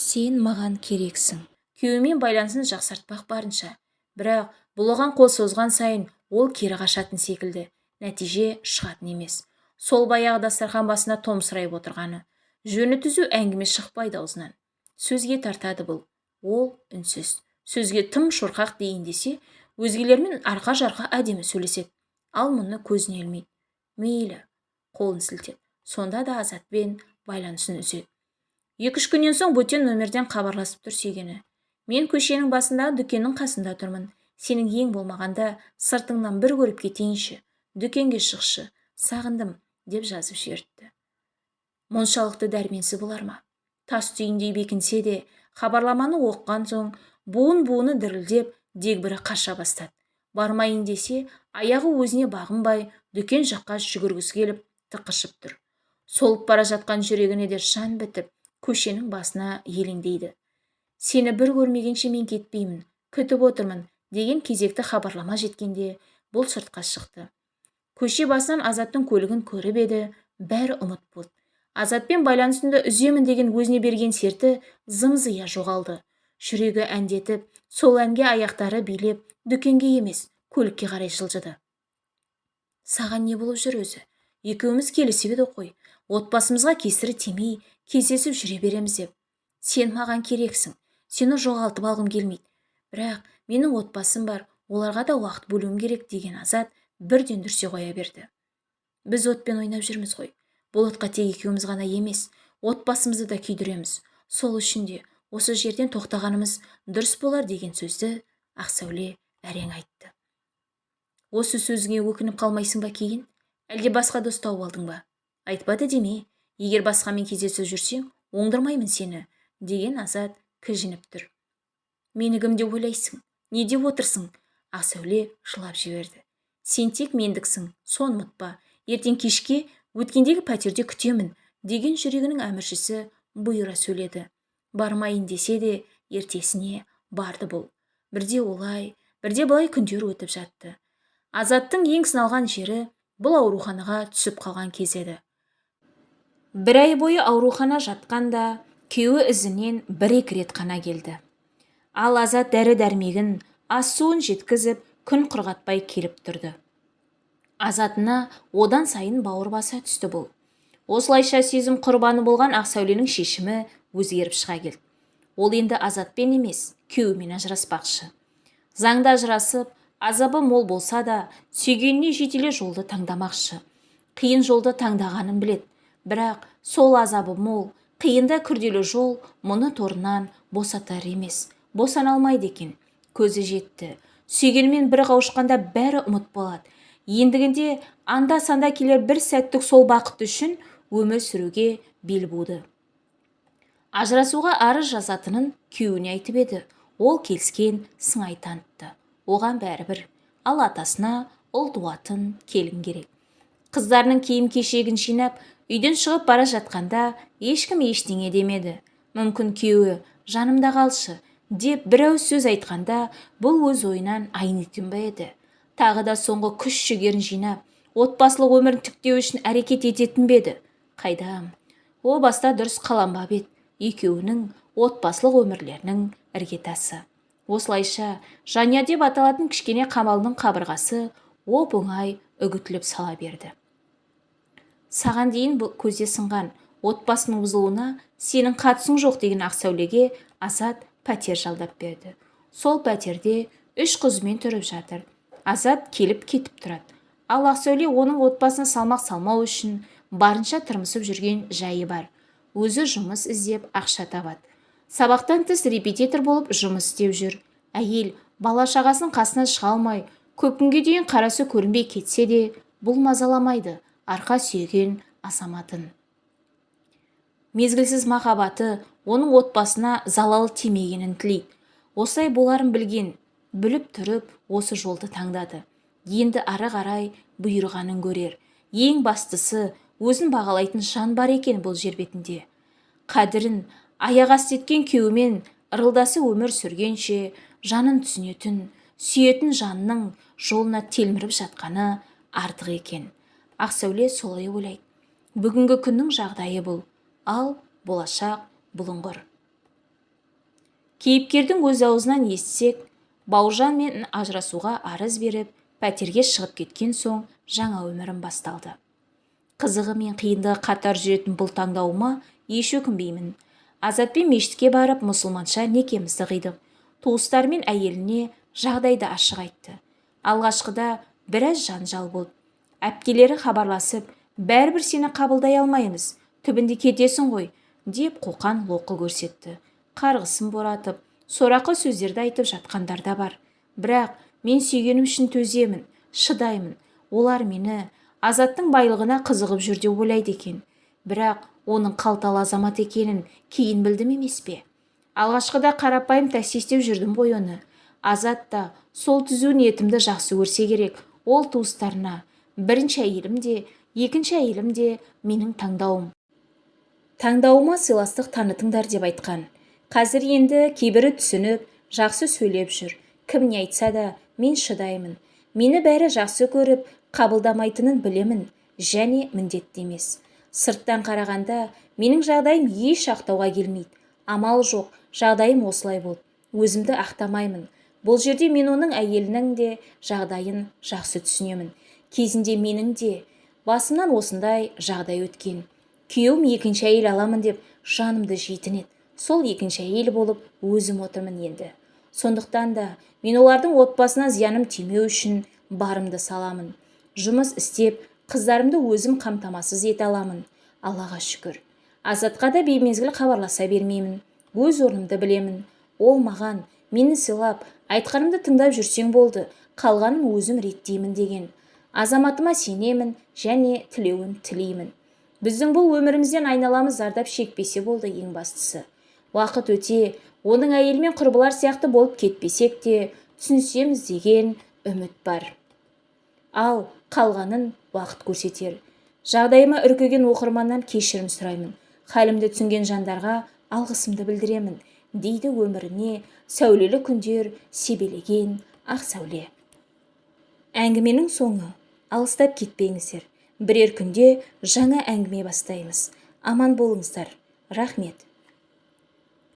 сен маған керексің. Күйеуімен байланысын жақсартпақ барынша. Бірақ бұл оған қол созған сайын ол кері қашатын секілді. Нәтиже шығатын емес. Сол баяғы дастархан басына томсырайып отырғаны. Жөні түзу әңгіме шықпайды аузынан. Сөзге тартады бұл. Ол үнсіз. Сөзге тым шорқақ дейін десе өзгелермен арқа-жарқа әдемі сөйлеседі. Ал мұны көзіне ілмейді. Мейлі қолын сілтеді. Сонда да азатпен байланысын үзеді. Екі-үш күннен соң бөтен нөмерден хабарласып тұр сүйгені. Мен көшенің басындағы дүкеннің қасында тұрмын. Сенің ең болмағанда сыртыңнан бір көріп кетейінші. Дүкенге шықшы. Сағындым деп жазып жіберіпті. Мұншалықты дәрменсіз болар ма? Тас түйіндей бекінсе де хабарламаны оққан соң буын-буыны дірілдеп дегбірі қаша бастады. Бармайын десе аяғы өзіне бағынбай дүкен жаққа жүгіргісі келіп тықышып тұр. Солып бара жатқан жүрегіне де жан бітіп көшенің басына елеңдейді. Сені бір көрмегенше мен кетпеймін күтіп отырмын деген кезекті хабарлама жеткенде бұл сыртқа шықты. Көше басынан азаттың көлігін көріп еді бәрі ұмыт болды. Азатпен байланысымды үземін деген өзіне берген серті зым-зия жоғалды. Жүрегі әндетіп сол әнге аяқтары билеп дүкенге емес көлікке қарай жылжыды. Саған не болып жүр өзі? Екеуміз келісіп едік қой. Отбасымызға кесірі тимей кездесіп жүре береміз деп. Сен маған керексің. Сені жоғалтып алғым келмейді. Бірақ менің отбасым бар. Оларға да уақыт бөлуім керек деген азат бірден дүрсе қоя берді. Біз отпен ойнап жүрміз ғой. Бұл отқа тек екеуміз ғана емес. Отбасымызды да күйдіреміз. Сол үшін де осы жерден тоқтағанымыз дұрыс болар деген сөзді ақсәуле әрең айтты. Осы сөзіңе өкініп қалмайсың ба кейін? Әлде басқа дос тауып алдың ба? Айтпады деме? Егер басқамен кездесіп жүрсең оңдырмаймын сені деген азат кіжініп тұр. Мені кім деп ойлайсың не деп отырсың? Ақсәуле жылап жіберді. Сен тек мендіксің соны ұмытпа. Ертең кешке өткендегі пәтерде күтемін деген жүрегінің әміршісі бұйыра сөйледі. Бармайын десе де ертесіне барды бұл. Бірде олай бірде былай күндер өтіп жатты. Азаттың ең сыналған жері бұл ауруханаға түсіп қалған кез еді. Бір ай бойы аурухана жатқанда күйеуі ізінен бір-екі рет қана келді. Ал азат дәрі-дәрмегін ас-суын жеткізіп күн құрғатпай келіп тұрды. Азатына одан сайын бауыр баса түсті бұл. Осылайша сезім құрбаны болған ақсәуленің шешімі өзгеріп шыға келді ол енді азатпен емес күйеуімен ажыраспақшы. Заңда ажырасып азабы мол болса да сүйгеніне жетеле жолды таңдамақшы. Қиын жолды таңдағанын білет бірақ сол азабы мол қиында күрделі жол мұны торынан босатар емес босана алмайды екен. Көзі жетті. Сүйгенімен бір қауышқанда бәрі ұмыт болады ендігінде анда-санда келер бір сәттік сол бақыт үшін өмір сүруге бел буды. Ажырасуға арыз жазатынын күйеуіне айтып еді. Ол келіскен сыңай танытты. Оған бәрібір ал атасына ұл туатын келін керек. Қыздарының киім кешегін жинап үйден шығып бара жатқанда ешкім ештеңе демеді. Мүмкін күйеуі жанымда қалшы деп бір ауыз сөз айтқанда бұл өз ойынан айнитын ба еді. Тағы да соңғы күш жігерін жинап отбасылық өмірін тіктеу үшін әрекет ететін бе еді? Қайдам? О баста дұрыс қаланбап еді екеуінің отбасылық өмірлерінің іргетасы. Осылайша жаня деп аталатын кішкене қамалдың қабырғасы оп оңай үгітіліп сала берді. Саған дейін бұл көзде сынған. Отбасының бұзылуына сенің қатысың жоқ деген ақсәулеге азат пәтер жалдап берді. Сол пәтерде үш қызымен тұрып жатыр. Азат келіп кетіп тұрады. Ал ақсәуле оның отбасына салмақ салмау үшін барынша тырмысып жүрген жайы бар. Өзі жұмыс іздеп ақша табады. Сабақтан тыс репетитор болып жұмыс істеп жүр. Әйел бала шағасының қасынан шыға алмай көп күнге дейін қарасы көрінбей кетсе де бұл мазаламайды. Арқа сүйеген азаматын. Мезгілсіз махаббаты оның отбасына залал тимегенін тілейді. Осылай боларын білген біліп тұрып осы жолды таңдады. Енді ары қарай бұйырғанын көрер. Ең бастысы өзін бағалайтын жан бар екен бұл жер бетінде. Қадірін аяқ асты еткен күйеуімен ырылдасы өмір сүргенше жанын түсінетін сүйетін жанның жолына телміріп жатқаны артық екен. Ақсәуле солай ойлайды. Бүгінгі күннің жағдайы бұл. Ал болашақ бұлыңғыр. Кейіпкердің өз аузынан естісек бауыржан мен ажырасуға арыз беріп пәтерге шығып кеткен соң жаңа өмірім басталды. Қызығы мен қиындығы қатар жүретін бұл таңдауыма еш өкінбеймін. Азатпен мешітке барып мұсылманша некемізді қидық. Туыстары мен әйеліне жағдайды ашық айтты. Алғашқыда біраз жанжал болды. Әпкелері хабарласып бәрібір сені қабылдай алмаймыз түбінде кетесің ғой деп қоқан лоқы көрсетті. Қарғысын боратып сорақы сөздерді айтып жатқандар да бар. Бірақ мен сүйгенім үшін төземін шыдаймын. Олар мені азаттың байлығына қызығып жүр деп ойлайды екен. Бірақ оның қалталы азамат екенін кейін білдім емес пе? Алғашқыда қарапайым такси істеп жүрдім ғой оны. Азат та сол түзу ниетімді жақсы көрсе керек. Ол туыстарына бірінші әйелім де екінші әйелім де менің таңдауым таңдауыма сыйластық танытыңдар деп айтқан қазір енді кейбірі түсініп жақсы сөйлеп жүр кім не айтса да мен шыдаймын мені бәрі жақсы көріп қабылдамайтынын білемін және міндетті емес сырттан қарағанда менің жағдайым еш ақтауға келмейді амал жоқ жағдайым осылай болды өзімді ақтамаймын бұл жерде мен оның әйелінің де жағдайын жақсы түсінемін кезінде менің де басымнан осындай жағдай өткен. Күйеуім екінші әйел аламын деп жанымды жейтін еді. Сол екінші әйел болып өзім отырмын енді. Сондықтан да мен олардың отбасына зияным тимеу үшін барымды саламын. Жұмыс істеп қыздарымды өзім қамтамасыз ете аламын аллаға шүкір. Азатқа да беймезгіл хабарласа бермеймін өз орнымды білемін. Ол маған мені сыйлап айтқанымды тыңдап жүрсең болды қалғанын өзім реттеймін деген. Азаматыма сенемін және тілеуін тілеймін. Біздің бұл өмірімізден айналамыз зардап шекпесе болды ең бастысы. Уақыт өте оның әйелімен құрбылар сияқты болып кетпесек те түсінісеміз деген үміт бар. Ал қалғанын уақыт көрсетер. Жағдайыма үркеген оқырманнан кешірім сұраймын. Халімді түсінген жандарға алғысымды білдіремін дейді өміріне сәулелі күндер себелеген ақ сәуле. Әңгіменің соңы. Алыстап кетпеңіздер. Бірер күнде жаңа әңгіме бастаймыз. Аман болыңыздар. Рахмет.